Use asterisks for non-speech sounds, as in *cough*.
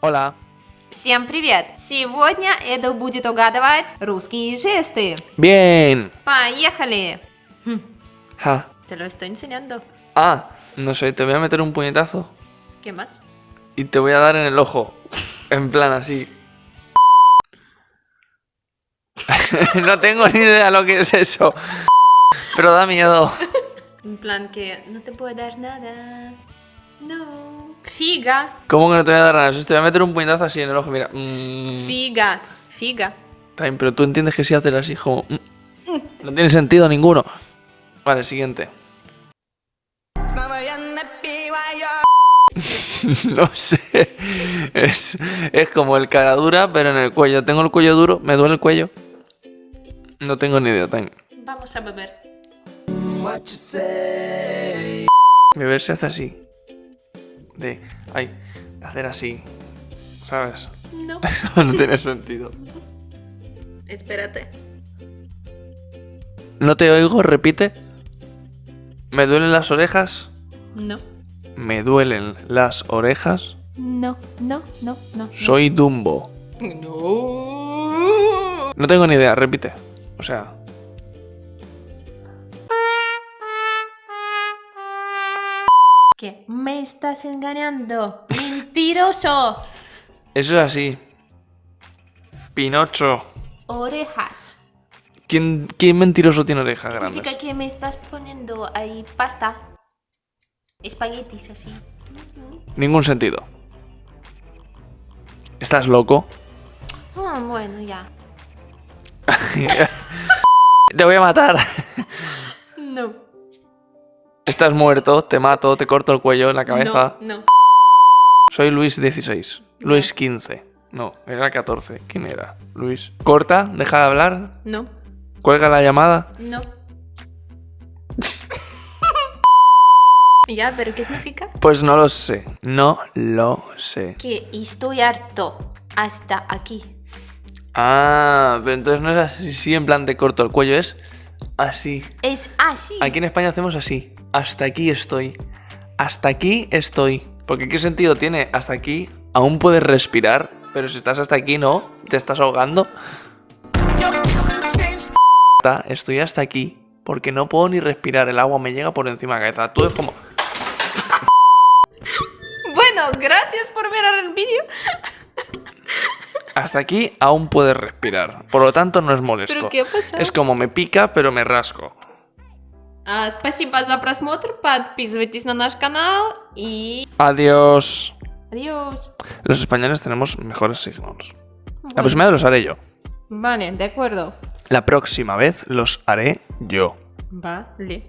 Hola. Всем привет! Сегодня Эда будет угадывать русские жесты. Bien. Поехали! Хм, Ja. Te lo estoy enseñando. Ah, no sé, te voy a meter un puñetazo ¿Qué más? y te voy a dar en el ojo. En plan así. *laughs* no tengo ni idea lo que es eso. Pero da miedo. *laughs* En plan que no te puedo dar nada. No. Figa. ¿Cómo que no te voy a dar nada? Te voy a meter un puñetazo así en el ojo, mira. Mm, Figa. Figa. bien, pero tú entiendes que si haces así como... mm, No tiene sentido ninguno. Vale, siguiente. *laughs* no sé. Es, es como el cara dura, pero en el cuello. Tengo el cuello duro, me duele el cuello. No tengo ni idea. Ten. Vamos a beber. Beber se hace así. De, ay, hacer así. ¿Sabes? No. *laughs* no tiene sentido. Espérate. No te oigo, repite. ¿Me duelen las orejas? No. Me duelen las orejas. No, no, no, no. Soy Dumbo. No. No tengo ni idea, repite. O sea, ¿Qué? Me estás engañando. Mentiroso. eso es así. Pinocho. Orejas. ¿Quién, quién mentiroso tiene orejas Significa grandes? que me estás poniendo ahí pasta. Espaguetis así. Ningún sentido. ¿Estás loco? Ah, bueno, ya. *laughs* Te voy a matar. No. Estás muerto, te mato, te corto el cuello la cabeza. No, no. Soy Luis XVI. Luis XV. No, era 14. ¿Quién era? Luis. Corta, deja de hablar, No. cuelga la llamada. No. *laughs* ya, pero ¿qué significa? Pues no lo sé. No lo sé. Que estoy harto. Hasta aquí. Ah, pero entonces no es así, sí, en plan te corto el cuello, es así. Es así. Aquí en España hacemos así. Hasta aquí estoy. Hasta aquí estoy. Porque ¿qué sentido tiene? Hasta aquí aún puedes respirar, pero si estás hasta aquí no, te estás ahogando. Estoy hasta aquí porque no puedo ni respirar, el agua me llega por encima de la cabeza. Tú es como... *laughs* Bueno, gracias por ver el vídeo. Hasta aquí aún puedes respirar. Por lo tanto no es molesto. ¿Pero qué pasó? Es como me pica pero me rasco. А, спасибо за просмотр. Подписывайтесь на наш канал. И Adiós. adiós. Los españoles tenemos mejores signos. La Bueno, próxima vez los haré yo. Vale, de acuerdo. La próxima vez los haré yo. Vale.